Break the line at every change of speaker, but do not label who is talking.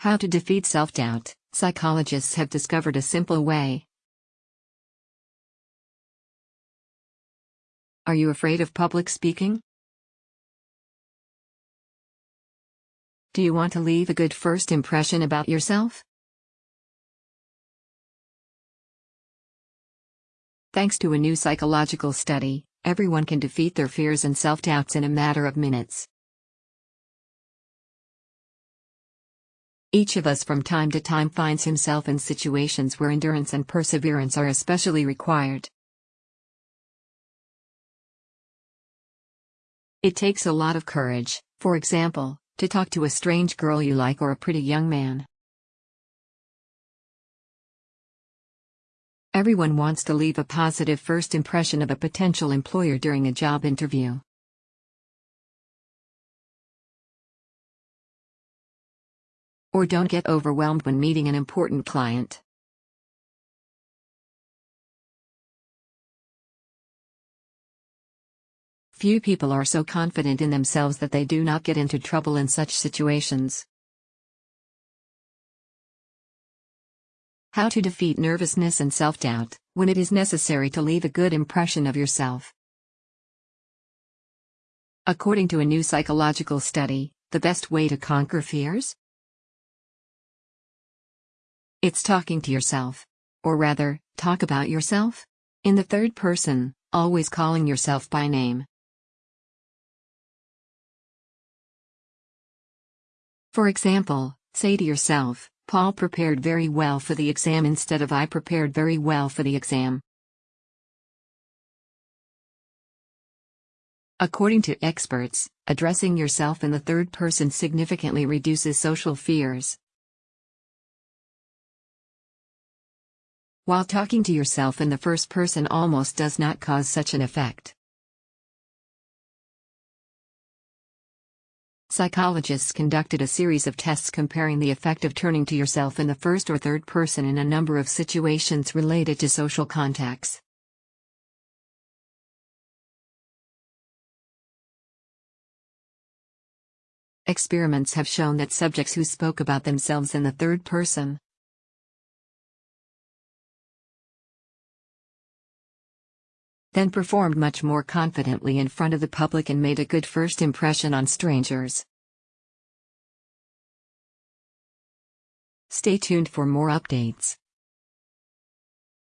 How to defeat self doubt. Psychologists have discovered a simple way. Are you afraid of public speaking? Do you want to leave a good first impression about yourself? Thanks to a new psychological study, everyone can defeat their fears and self doubts in a matter of minutes. Each of us from time to time finds himself in situations where endurance and perseverance are especially required. It takes a lot of courage, for example, to talk to a strange girl you like or a pretty young man. Everyone wants to leave a positive first impression of a potential employer during a job interview. Or don't get overwhelmed when meeting an important client. Few people are so confident in themselves that they do not get into trouble in such situations. How to defeat nervousness and self doubt when it is necessary to leave a good impression of yourself. According to a new psychological study, the best way to conquer fears it's talking to yourself. Or rather, talk about yourself? In the third person, always calling yourself by name. For example, say to yourself, Paul prepared very well for the exam instead of I prepared very well for the exam. According to experts, addressing yourself in the third person significantly reduces social fears. While talking to yourself in the first person almost does not cause such an effect. Psychologists conducted a series of tests comparing the effect of turning to yourself in the first or third person in a number of situations related to social contacts. Experiments have shown that subjects who spoke about themselves in the third person, then performed much more confidently in front of the public and made a good first impression on strangers. Stay tuned for more updates.